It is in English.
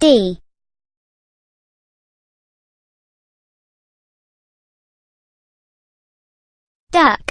D. Duck.